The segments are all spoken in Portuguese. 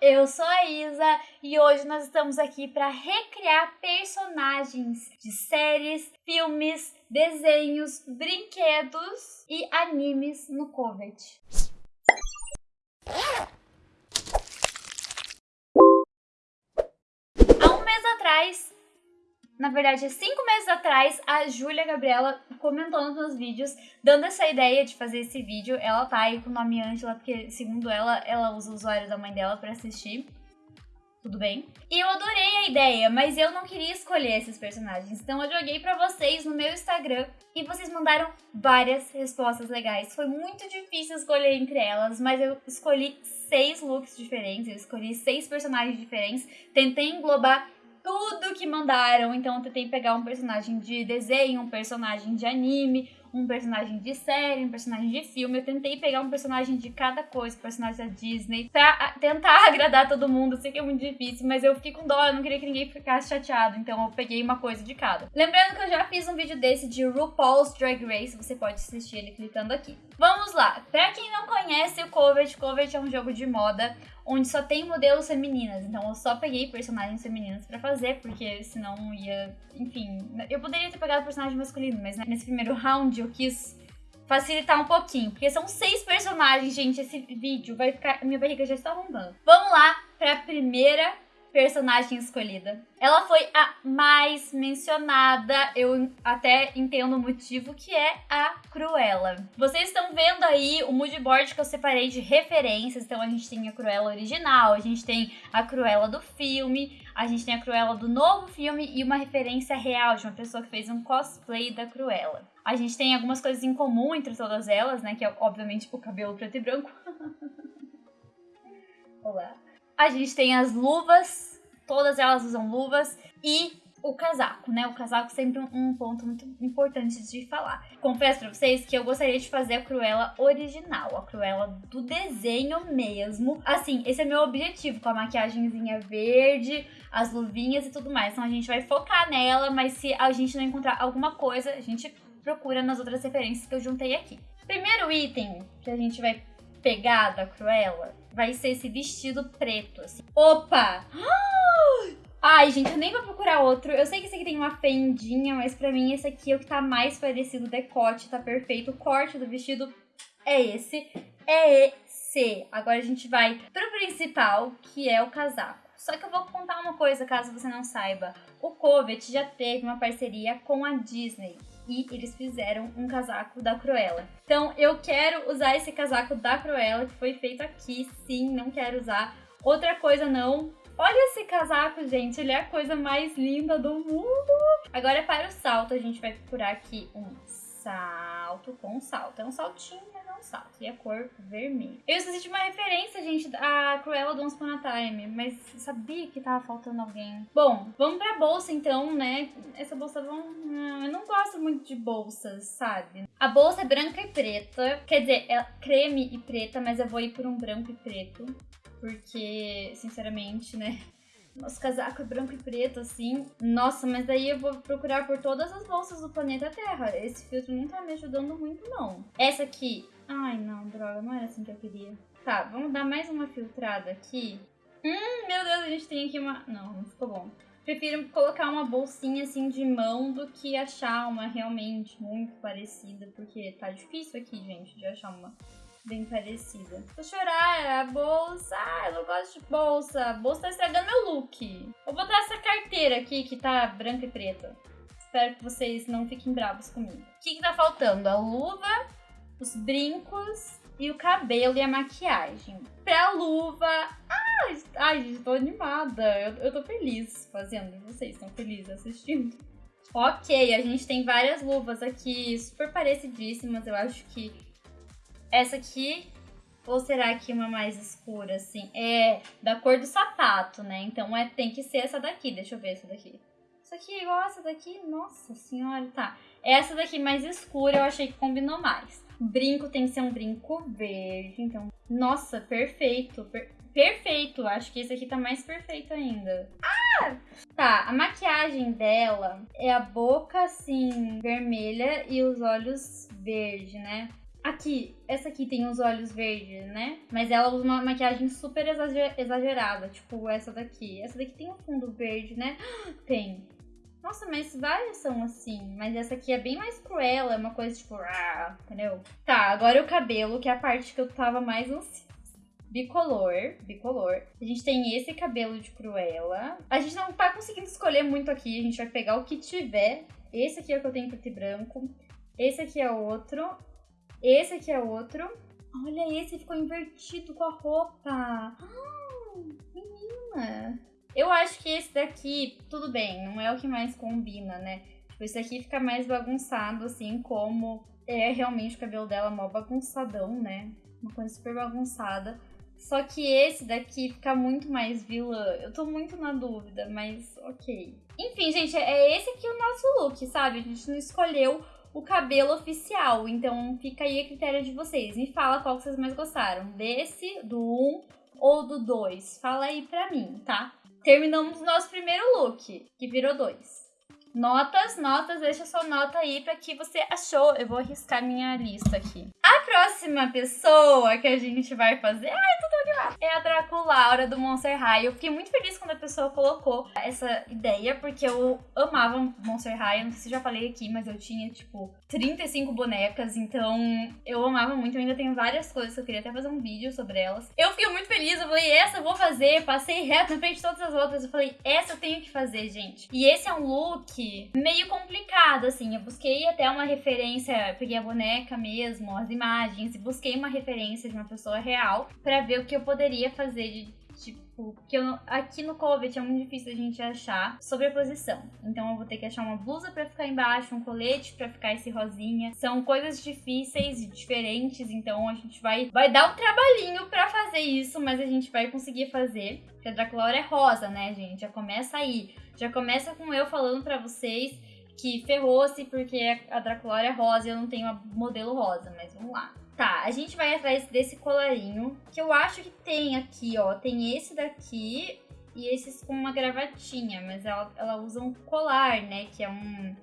eu sou a Isa e hoje nós estamos aqui para recriar personagens de séries, filmes, desenhos, brinquedos e animes no Covet. Há um mês atrás, na verdade, cinco meses atrás, a Júlia Gabriela comentou nos meus vídeos, dando essa ideia de fazer esse vídeo. Ela tá aí com o nome Angela, porque, segundo ela, ela usa o usuário da mãe dela para assistir. Tudo bem? E eu adorei a ideia, mas eu não queria escolher esses personagens. Então eu joguei para vocês no meu Instagram e vocês mandaram várias respostas legais. Foi muito difícil escolher entre elas, mas eu escolhi seis looks diferentes, eu escolhi seis personagens diferentes. Tentei englobar tudo que mandaram. Então eu tentei pegar um personagem de desenho, um personagem de anime, um personagem de série, um personagem de filme. Eu tentei pegar um personagem de cada coisa, personagem da Disney, pra tentar agradar todo mundo. Sei que é muito difícil, mas eu fiquei com dó, eu não queria que ninguém ficasse chateado, então eu peguei uma coisa de cada. Lembrando que eu já fiz um vídeo desse de RuPaul's Drag Race, você pode assistir ele clicando aqui. Vamos lá! Pra quem não conhece o Covet, Covet é um jogo de moda onde só tem modelos femininas. Então eu só peguei personagens femininas para fazer, porque senão ia. Enfim, eu poderia ter pegado personagem masculino, mas nesse primeiro round eu quis facilitar um pouquinho, porque são seis personagens, gente. Esse vídeo vai ficar. Minha barriga já está arrombando. Vamos lá pra primeira personagem escolhida. Ela foi a mais mencionada, eu até entendo o motivo, que é a Cruella. Vocês estão vendo aí o moodboard que eu separei de referências, então a gente tem a Cruella original, a gente tem a Cruella do filme, a gente tem a Cruella do novo filme e uma referência real de uma pessoa que fez um cosplay da Cruella. A gente tem algumas coisas em comum entre todas elas, né, que é obviamente o cabelo preto e branco. Olá. A gente tem as luvas, todas elas usam luvas e o casaco, né? O casaco sempre um, um ponto muito importante de falar. Confesso pra vocês que eu gostaria de fazer a Cruella original, a Cruella do desenho mesmo. Assim, esse é meu objetivo, com a maquiagemzinha verde, as luvinhas e tudo mais. Então a gente vai focar nela, mas se a gente não encontrar alguma coisa, a gente procura nas outras referências que eu juntei aqui. Primeiro item que a gente vai pegar da Cruella vai ser esse vestido preto, assim. Opa! Ai, gente, eu nem vou procurar outro. Eu sei que esse aqui tem uma fendinha, mas pra mim esse aqui é o que tá mais parecido. O decote tá perfeito. O corte do vestido é esse. É esse. Agora a gente vai pro principal, que é o casaco. Só que eu vou contar uma coisa, caso você não saiba. O Covet já teve uma parceria com a Disney e eles fizeram um casaco da Cruella. Então eu quero usar esse casaco da Cruella que foi feito aqui, sim, não quero usar outra coisa não. Olha esse casaco, gente, ele é a coisa mais linda do mundo. Agora para o salto, a gente vai procurar aqui um salto com salto. É um saltinho, mas é um salto. E a cor vermelha. Eu esqueci de uma referência, gente, da Cruella do Once Upon a Time, mas sabia que tava faltando alguém. Bom, vamos pra bolsa então, né? Essa bolsa vão... Eu não gosto muito de bolsas, sabe? A bolsa é branca e preta. Quer dizer, é creme e preta, mas eu vou ir por um branco e preto. Porque, sinceramente, né? Nosso casaco é branco e preto, assim. Nossa, mas daí eu vou procurar por todas as bolsas do planeta Terra. Esse filtro não tá me ajudando muito, não. Essa aqui... Ai, não, droga, não era assim que eu queria. Tá, vamos dar mais uma filtrada aqui. Hum, meu Deus, a gente tem aqui uma... Não, não ficou bom. Prefiro colocar uma bolsinha assim de mão do que achar uma realmente muito parecida, porque tá difícil aqui, gente, de achar uma bem parecida. Vou chorar, é a bolsa. Ah, eu não gosto de bolsa. A bolsa tá estragando meu look. Vou botar essa carteira aqui que tá branca e preta. Espero que vocês não fiquem bravos comigo. O que, que tá faltando? A luva, os brincos e o cabelo e a maquiagem. Pra luva. Ai, ai gente, tô animada. Eu, eu tô feliz fazendo. Vocês estão felizes assistindo? Ok, a gente tem várias luvas aqui, super parecidíssimas. Eu acho que essa aqui, ou será que uma mais escura, assim? É da cor do sapato, né? Então é, tem que ser essa daqui. Deixa eu ver essa daqui. Isso aqui é igual essa daqui? Nossa senhora, tá. Essa daqui mais escura eu achei que combinou mais. brinco tem que ser um brinco verde, então... Nossa, perfeito. Per perfeito. Acho que esse aqui tá mais perfeito ainda. Ah! Tá, a maquiagem dela é a boca, assim, vermelha e os olhos verde, né? Aqui, essa aqui tem os olhos verdes, né? Mas ela usa uma maquiagem super exagerada, tipo essa daqui. Essa daqui tem um fundo verde, né? Tem. Nossa, mas várias são assim. Mas essa aqui é bem mais cruel, é uma coisa tipo, ah, entendeu? Tá, agora o cabelo, que é a parte que eu tava mais ansiosa. Bicolor, bicolor. A gente tem esse cabelo de Cruella. A gente não tá conseguindo escolher muito aqui, a gente vai pegar o que tiver. Esse aqui é o que eu tenho preto e branco. Esse aqui é outro. Esse aqui é outro. Olha, esse ficou invertido com a roupa. Ah, menina. Eu acho que esse daqui, tudo bem, não é o que mais combina, né? Tipo, esse aqui fica mais bagunçado, assim, como é realmente o cabelo dela mó bagunçadão, né? Uma coisa super bagunçada. Só que esse daqui fica muito mais vilã. Eu tô muito na dúvida, mas ok. Enfim, gente, é esse aqui o nosso look, sabe? A gente não escolheu o cabelo oficial. Então fica aí a critério de vocês. Me fala qual que vocês mais gostaram. Desse, do 1 ou do 2. Fala aí pra mim, tá? Terminamos nosso primeiro look, que virou 2. Notas, notas, deixa sua nota aí pra que você achou. Eu vou arriscar minha lista aqui. A próxima pessoa que a gente vai fazer. Ai, tô tão animada! É a Draculaura do Monster High. Eu fiquei muito feliz quando a pessoa colocou essa ideia, porque eu amava Monster High. Eu não sei se já falei aqui, mas eu tinha, tipo, 35 bonecas, então eu amava muito. Eu ainda tenho várias coisas que eu queria até fazer um vídeo sobre elas. Eu fiquei muito feliz, eu falei, essa eu vou fazer. Passei reto na frente de todas as outras. Eu falei, essa eu tenho que fazer, gente. E esse é um look meio complicado, assim. Eu busquei até uma referência, peguei a boneca mesmo, as imagens, e busquei uma referência de uma pessoa real para ver o que eu poderia fazer de tipo, que eu, aqui no Covet é muito difícil a gente achar sobreposição. Então eu vou ter que achar uma blusa para ficar embaixo, um colete para ficar esse rosinha. São coisas difíceis e diferentes, então a gente vai vai dar um trabalhinho para fazer isso, mas a gente vai conseguir fazer. Porque a Draculaura é rosa, né, gente? Já começa aí. Já começa com eu falando para vocês que ferrou-se porque a Draculaura é rosa e eu não tenho a modelo rosa, mas vamos lá. Tá, a gente vai atrás desse colarinho, que eu acho que tem aqui, ó. Tem esse daqui e esses com uma gravatinha, mas ela, ela usa um colar, né? Que é um,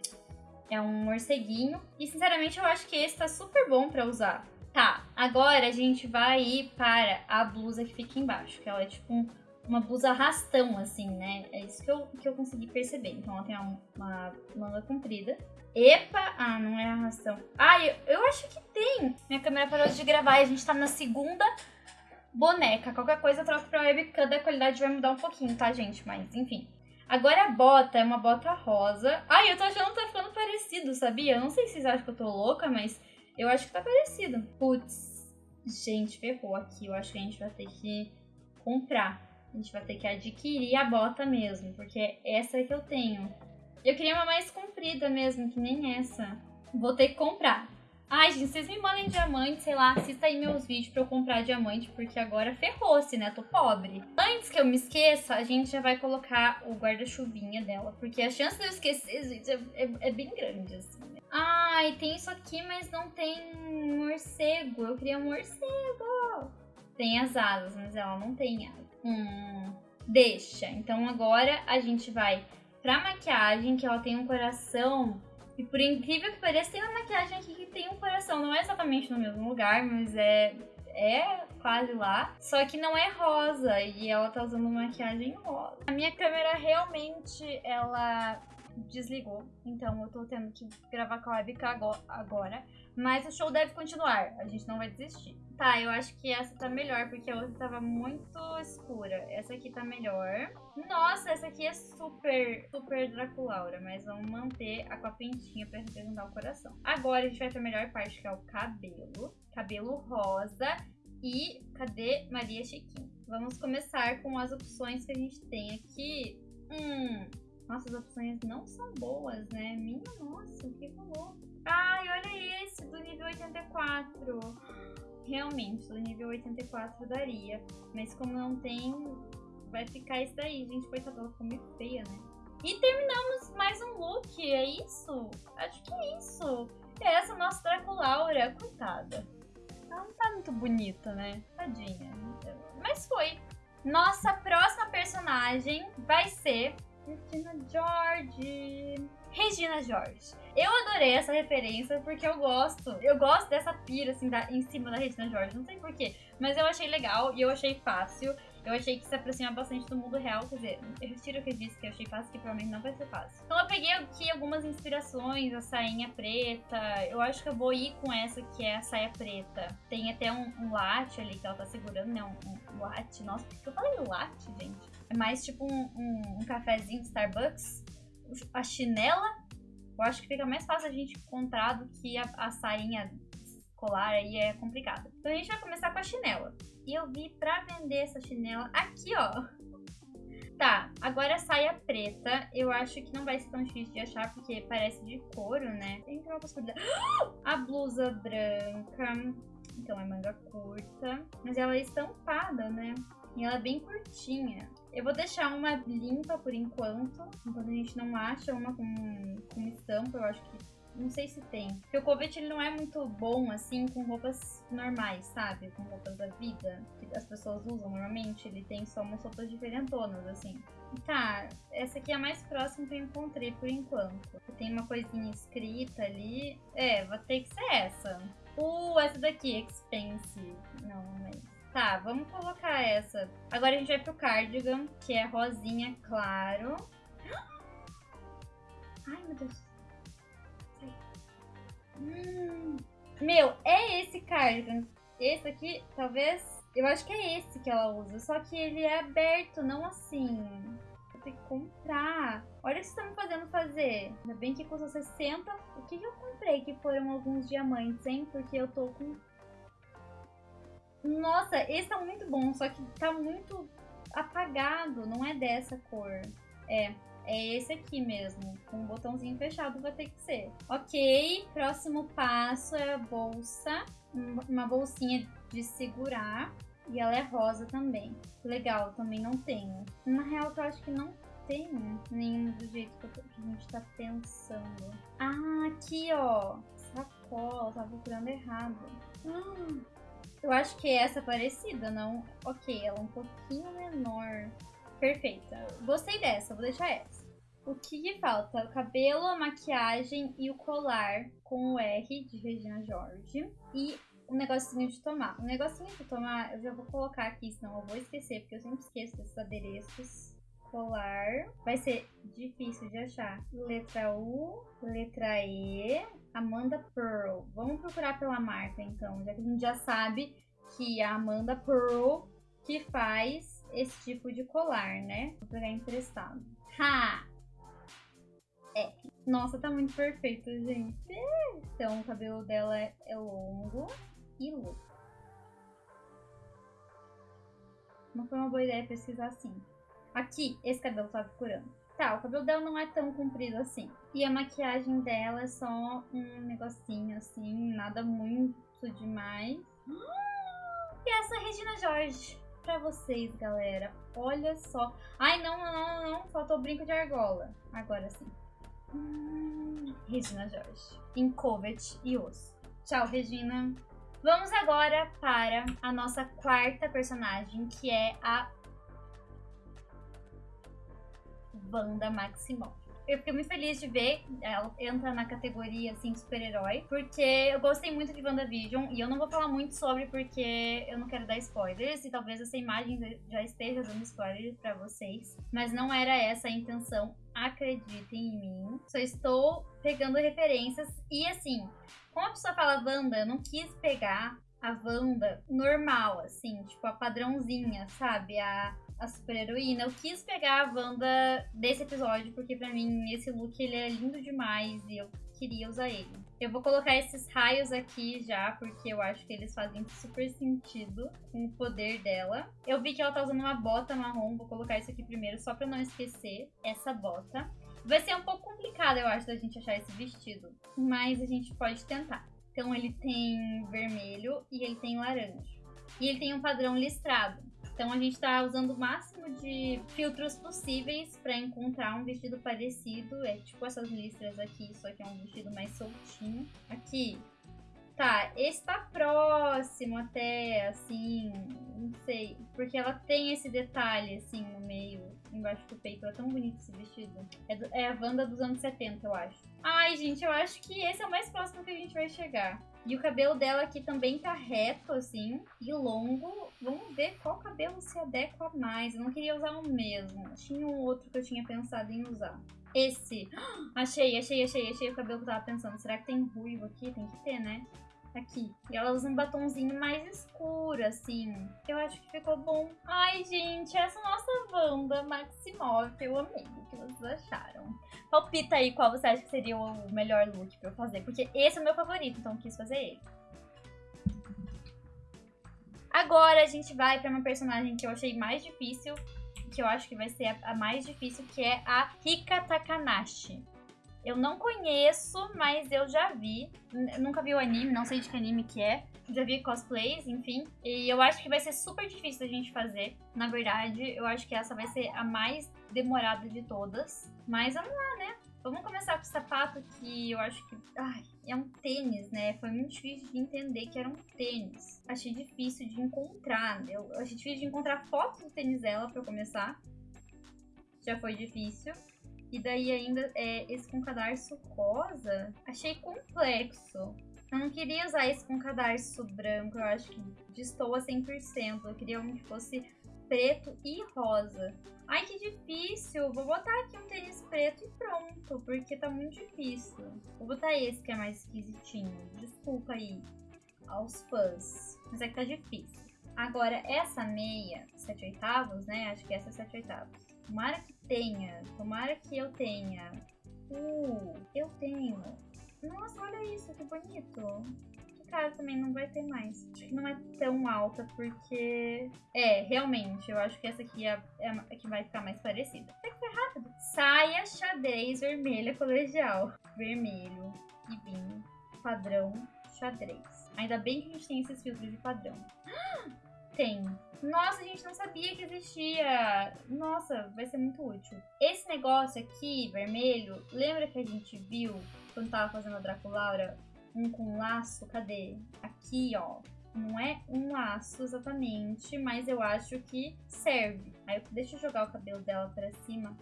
é um morceguinho. E, sinceramente, eu acho que esse tá super bom pra usar. Tá, agora a gente vai ir para a blusa que fica embaixo, que ela é tipo um, uma blusa arrastão, assim, né? É isso que eu, que eu consegui perceber. Então ela tem uma, uma manga comprida. Epa! Ah, não é arrastão. Ah, eu, eu acho que tem. Minha câmera parou de gravar e a gente tá na segunda boneca. Qualquer coisa eu troco pra webcam, da qualidade vai mudar um pouquinho, tá, gente? Mas, enfim. Agora a bota é uma bota rosa. Ai, eu tô achando que tá ficando parecido, sabia? Eu não sei se vocês acham que eu tô louca, mas eu acho que tá parecido. Putz, gente, ferrou aqui. Eu acho que a gente vai ter que comprar. A gente vai ter que adquirir a bota mesmo, porque essa é que eu tenho. Eu queria uma mais comprida mesmo, que nem essa. Vou ter que comprar. Ai, gente, vocês me mandem diamante, sei lá, assista aí meus vídeos pra eu comprar diamante, porque agora ferrou-se, né? Tô pobre. Antes que eu me esqueça, a gente já vai colocar o guarda-chuvinha dela, porque a chance de eu esquecer, gente, é, é, é bem grande, assim. Né? Ai, tem isso aqui, mas não tem morcego. Eu queria um morcego. Tem as asas, mas ela não tem asas. Hum, deixa. Então agora a gente vai pra maquiagem, que ela tem um coração. E por incrível que pareça, tem uma maquiagem aqui que tem um coração. Não é exatamente no mesmo lugar, mas é, é quase lá. Só que não é rosa. E ela tá usando maquiagem rosa. A minha câmera realmente, ela desligou. Então eu tô tendo que gravar com a webcam agora. Mas o show deve continuar. A gente não vai desistir. Tá, eu acho que essa tá melhor, porque a outra tava muito escura. Essa aqui tá melhor. Nossa, essa aqui é super, super Draculaura, mas vamos manter a com a pintinha pra representar o coração. Agora a gente vai pra melhor parte, que é o cabelo. Cabelo rosa. E cadê Maria Chiquinha? Vamos começar com as opções que a gente tem aqui. Hum, nossas opções não são boas, né? Minha nossa, o que rolou? Ai, olha esse, do nível 84 realmente, do nível 84 daria. Mas como não tem, vai ficar isso daí. Gente, coitada, ela ficou meio feia, né? E terminamos mais um look, é isso? Acho que é isso. É essa nossa Draculaura, coitada. Ela não tá muito bonita, né? Tadinha. Mas foi. Nossa próxima personagem vai ser Regina George. Regina George. Eu adorei essa referência porque eu gosto. Eu gosto dessa pira, assim, da, em cima da Regina George. Não sei porquê. Mas eu achei legal e eu achei fácil. Eu achei que se aproxima bastante do mundo real. Quer dizer, eu retiro o que eu disse que eu achei fácil, que provavelmente não vai ser fácil. Então eu peguei aqui algumas inspirações, a sainha preta. Eu acho que eu vou ir com essa que é a saia preta. Tem até um, um latte ali que ela tá segurando, né? Um, um latte. Nossa, por que eu falei latte, gente? É mais tipo um, um, um cafezinho de Starbucks. A chinela eu acho que fica mais fácil a gente encontrar do que a, a sainha colar aí é complicada. Então a gente vai começar com a chinela. E eu vi pra vender essa chinela aqui, ó. Tá, agora a saia preta, eu acho que não vai ser tão difícil de achar, porque parece de couro, né? Tem uma possibilidade. A blusa branca, então é manga curta, mas ela é estampada, né? E ela é bem curtinha. Eu vou deixar uma limpa por enquanto, enquanto a gente não acha uma com, com estampa, eu acho que não sei se tem. Porque o Covet ele não é muito bom assim com roupas normais, sabe? Com roupas da vida que as pessoas usam normalmente. Ele tem só umas roupas diferentonas, assim. Tá, essa aqui é a mais próxima que eu encontrei por enquanto. Tem uma coisinha escrita ali. É, vai ter que ser essa. Uh, essa daqui, expensive. Não, Tá, vamos colocar essa. Agora a gente vai pro cardigan, que é rosinha claro. Ai, meu Deus. Hum. Meu, é esse cardigan. Esse aqui, talvez... Eu acho que é esse que ela usa. Só que ele é aberto, não assim. Vou ter que comprar. Olha o que estão me fazendo fazer. Ainda bem que custa 60. O que, que eu comprei que foram alguns diamantes, hein? Porque eu tô com nossa, esse tá muito bom, só que tá muito apagado, não é dessa cor. É, é esse aqui mesmo, com o botãozinho fechado vai ter que ser. Ok, próximo passo é a bolsa, uma bolsinha de segurar. E ela é rosa também. Legal, também não tenho. Na real, eu acho que não tenho nenhum do jeito que a gente tá pensando. Ah, aqui, ó. Sacola, tava procurando errado. Ah, eu acho que essa é parecida, não? Ok, ela é um pouquinho menor. Perfeita. Gostei dessa, vou deixar essa. O que falta? O cabelo, a maquiagem e o colar com o R de Regina George. E um negocinho de tomar. O negocinho de tomar eu já vou colocar aqui, senão eu vou esquecer, porque eu sempre esqueço desses adereços. Colar. Vai ser difícil de achar. Letra U, letra E, Amanda Pearl. Vamos procurar pela marca então, já que a gente já sabe que a Amanda Pearl que faz esse tipo de colar, né? Vou pegar emprestado. Ha! É. Nossa, tá muito perfeito, gente. Então, o cabelo dela é, é longo e louco. Não foi uma boa ideia pesquisar assim. Aqui, esse cabelo tá procurando. Tá, o cabelo dela não é tão comprido assim. E a maquiagem dela é só um negocinho assim, nada muito demais. E essa é a Regina Jorge pra vocês, galera. Olha só. Ai, não, não, não, não. Faltou brinco de argola. Agora sim. Hum, Regina Jorge. Em Covet e Osso. Tchau, Regina. Vamos agora para a nossa quarta personagem, que é a Wanda Maximoff. Eu fiquei muito feliz de ver ela entra na categoria, assim, super-herói, porque eu gostei muito de WandaVision, e eu não vou falar muito sobre porque eu não quero dar spoilers, e talvez essa imagem já esteja dando spoilers para vocês, mas não era essa a intenção, acreditem em mim. Só estou pegando referências, e assim, como a pessoa fala Wanda, eu não quis pegar a Wanda normal, assim, tipo a padrãozinha, sabe? A a super heroína. Eu quis pegar a Wanda desse episódio, porque pra mim esse look ele é lindo demais e eu queria usar ele. Eu vou colocar esses raios aqui já, porque eu acho que eles fazem super sentido com o poder dela. Eu vi que ela tá usando uma bota marrom, vou colocar isso aqui primeiro só pra não esquecer essa bota. Vai ser um pouco complicado, eu acho, da gente achar esse vestido, mas a gente pode tentar. Então ele tem vermelho e ele tem laranja. E ele tem um padrão listrado. Então a gente está usando o máximo de filtros possíveis para encontrar um vestido parecido. É tipo essas listras aqui, só que é um vestido mais soltinho. Aqui, Tá, esse tá próximo até, assim, não sei. Porque ela tem esse detalhe, assim, no meio, embaixo do peito. É tão bonito esse vestido. É, do, é a Wanda dos anos 70, eu acho. Ai, gente, eu acho que esse é o mais próximo que a gente vai chegar. E o cabelo dela aqui também tá reto, assim, e longo. Vamos ver qual cabelo se adequa mais. Eu não queria usar o mesmo. Tinha um outro que eu tinha pensado em usar. Esse. Achei, achei, achei, achei o cabelo que eu tava pensando. Será que tem ruivo aqui? Tem que ter, né? Aqui. E ela usa um batonzinho mais escuro, assim. Eu acho que ficou bom. Ai, gente, essa nossa Wanda Maximoff. Eu amei. O que vocês acharam? Palpita aí qual você acha que seria o melhor look pra eu fazer. Porque esse é o meu favorito, então quis fazer ele. Agora a gente vai pra uma personagem que eu achei mais difícil. Que eu acho que vai ser a mais difícil, que é a Rika Takanashi. Eu não conheço, mas eu já vi. nunca vi o anime, não sei de que anime que é. Já vi cosplays, enfim. E eu acho que vai ser super difícil a gente fazer. Na verdade, eu acho que essa vai ser a mais demorada de todas. Mas vamos lá, né? Vamos começar com o sapato que eu acho que. Ai, é um tênis, né? Foi muito difícil de entender que era um tênis. Achei difícil de encontrar. Eu achei difícil de encontrar fotos do tênis dela pra começar. Já foi difícil. E daí ainda é, esse com cadarço rosa, achei complexo. Eu não queria usar esse com cadarço branco, eu acho que destoa 100%. Eu queria um que fosse preto e rosa. Ai, que difícil! Vou botar aqui um tênis preto e pronto, porque tá muito difícil. Vou botar esse que é mais esquisitinho. Desculpa aí aos fãs, mas é que tá difícil. Agora, essa meia, 7 oitavos, né? Acho que essa é 7 oitavos. Tomara que tenha. Tomara que eu tenha. Uh, eu tenho. Nossa, olha isso, que bonito. Também não vai ter mais. Acho que não é tão alta, porque... É, realmente, eu acho que essa aqui é, é a que vai ficar mais parecida. Até que foi rápido. Saia xadrez vermelha colegial. Vermelho e vinho. Padrão xadrez. Ainda bem que a gente tem esses filtros de padrão. Tem. Nossa, a gente não sabia que existia. Nossa, vai ser muito útil. Esse negócio aqui, vermelho, lembra que a gente viu quando tava fazendo a Draculaura? Um com laço, cadê? Aqui, ó. Não é um laço exatamente, mas eu acho que serve. Aí deixa eu jogar o cabelo dela pra cima.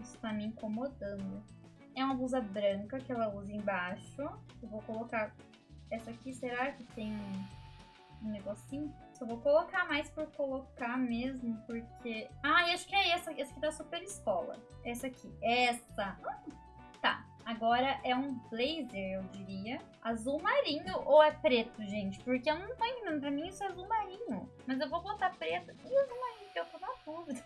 Isso tá me incomodando. É uma blusa branca que ela usa embaixo. Eu vou colocar essa aqui. Será que tem um negocinho? Só vou colocar mais por colocar mesmo, porque... Ah, acho que é essa. Essa aqui da Super Escola. Essa aqui. Essa. Hum. Agora é um blazer, eu diria. Azul marinho ou é preto, gente? Porque eu não tô entendendo. Pra mim isso é azul marinho. Mas eu vou botar preto. E azul marinho, porque eu tô na dúvida.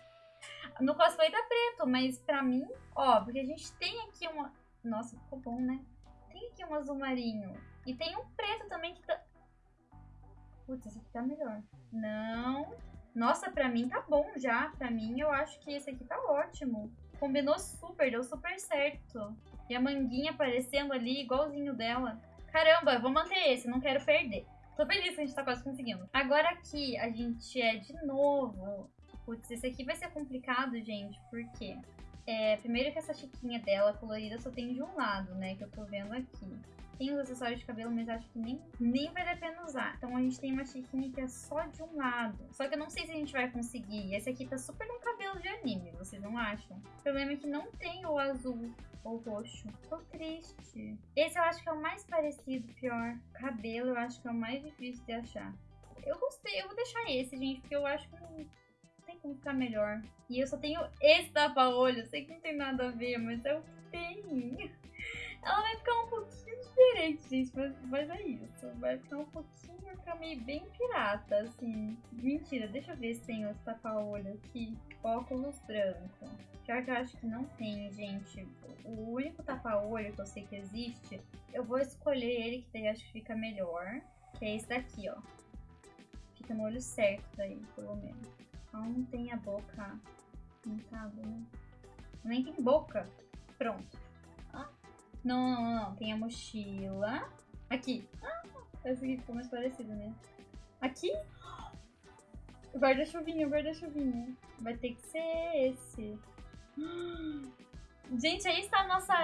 No cosplay tá preto, mas pra mim... Ó, porque a gente tem aqui uma... Nossa, ficou bom, né? Tem aqui um azul marinho. E tem um preto também que tá... Putz, esse aqui tá melhor. Não. Nossa, pra mim tá bom já. Pra mim, eu acho que esse aqui tá ótimo. Combinou super, deu super certo. E a manguinha aparecendo ali, igualzinho dela. Caramba, vou manter esse, não quero perder. Tô feliz que a gente tá quase conseguindo. Agora aqui, a gente é de novo... Putz, esse aqui vai ser complicado, gente, porque... É, primeiro que essa chiquinha dela colorida só tem de um lado, né, que eu tô vendo aqui. Tem os acessórios de cabelo, mas acho que nem, nem vale a pena usar. Então a gente tem uma chiquinha que é só de um lado. Só que eu não sei se a gente vai conseguir. Esse aqui tá super no cabelo de anime, vocês não acham? O problema é que não tem o azul ou roxo. Tô triste. Esse eu acho que é o mais parecido, pior. Cabelo eu acho que é o mais difícil de achar. Eu gostei, eu vou deixar esse, gente, porque eu acho que não tem como ficar melhor. E eu só tenho esse tapa-olho. Sei que não tem nada a ver, mas é o que tem. Ela vai ficar um pouquinho diferente, gente, mas, mas é isso. Vai ficar um pouquinho, vai ficar meio bem pirata, assim. Mentira, deixa eu ver se tem outro tapa-olho aqui. Óculos branco. Pior que eu acho que não tem, gente. O único tapa-olho que eu sei que existe, eu vou escolher ele, que daí acho que fica melhor. Que é esse daqui, ó. Fica no olho certo daí, pelo menos. Então não tem a boca pintada, né? Nem tem boca. Pronto. Não, não, não. Tem a mochila. Aqui. Ah, essa aqui ficou mais parecida, né? Aqui. Guarda-chuvinha, guarda-chuvinha. Vai ter que ser esse. Gente, aí está a nossa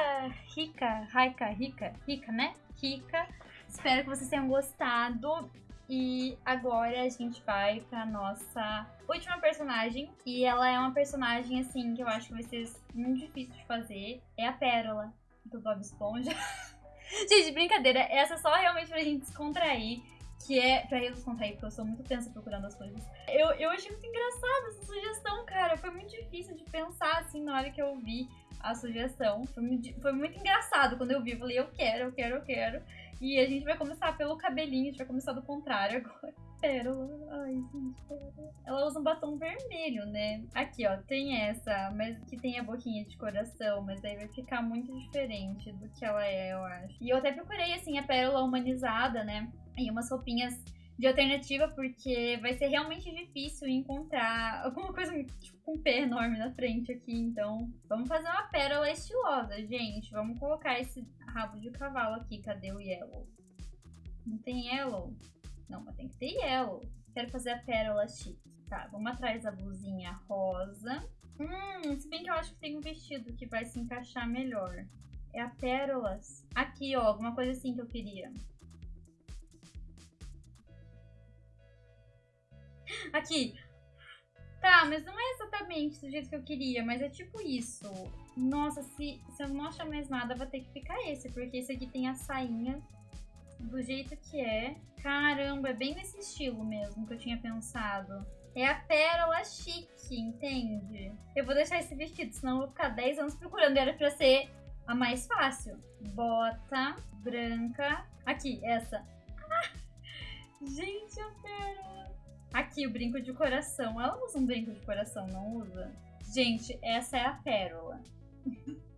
rica, rica, rica, rica, né? Rica Espero que vocês tenham gostado. E agora a gente vai pra nossa última personagem. E ela é uma personagem, assim, que eu acho que vai ser muito difícil de fazer. É a Pérola, do Bob Esponja. gente, brincadeira. Essa é só realmente pra gente descontrair. Que é pra eu descontrair, porque eu sou muito tensa procurando as coisas. Eu, eu achei muito engraçada essa sugestão, cara. Foi muito difícil de pensar, assim, na hora que eu vi a sugestão. Foi muito, foi muito engraçado quando eu vi. Eu falei, eu quero, eu quero, eu quero. E a gente vai começar pelo cabelinho, a gente vai começar do contrário agora. Pérola. Ai, gente, pérola. Ela usa um batom vermelho, né? Aqui, ó, tem essa, mas que tem a boquinha de coração, mas aí vai ficar muito diferente do que ela é, eu acho. E eu até procurei, assim, a pérola humanizada, né? E umas roupinhas de alternativa, porque vai ser realmente difícil encontrar alguma coisa tipo, com um pé enorme na frente aqui. Então, vamos fazer uma pérola estilosa, gente. Vamos colocar esse rabo de cavalo aqui. Cadê o yellow? Não tem yellow? Não, mas tem que ter yellow. Quero fazer a pérola chique. Tá, vamos atrás da blusinha rosa. Hum, se bem que eu acho que tem um vestido que vai se encaixar melhor. É a pérolas. Aqui, ó, alguma coisa assim que eu queria. Aqui. Tá, mas não é exatamente do jeito que eu queria, mas é tipo isso. Nossa, se, se eu não achar mais nada, vai ter que ficar esse, porque esse aqui tem a sainha do jeito que é. Caramba, é bem nesse estilo mesmo que eu tinha pensado. É a pérola chique, entende? Eu vou deixar esse vestido, senão eu vou ficar 10 anos procurando. Era pra ser a mais fácil. Bota branca. Aqui, essa. Ah, gente, a pérola. Aqui, o brinco de coração. Ela usa um brinco de coração, não usa? Gente, essa é a pérola.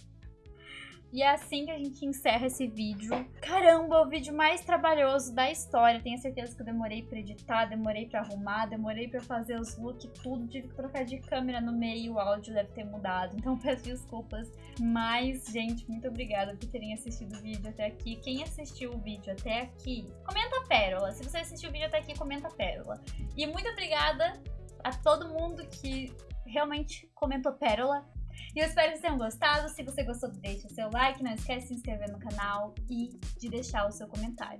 E é assim que a gente encerra esse vídeo. Caramba, o vídeo mais trabalhoso da história. Tenho certeza que eu demorei pra editar, demorei pra arrumar, demorei pra fazer os looks, tudo. Tive que trocar de câmera no meio, o áudio deve ter mudado. Então peço desculpas. Mas, gente, muito obrigada por terem assistido o vídeo até aqui. Quem assistiu o vídeo até aqui, comenta pérola. Se você assistiu o vídeo até aqui, comenta pérola. E muito obrigada a todo mundo que realmente comentou pérola. E eu espero que vocês tenham gostado. Se você gostou, deixa seu like. Não esquece de se inscrever no canal e de deixar o seu comentário.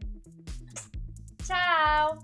Tchau!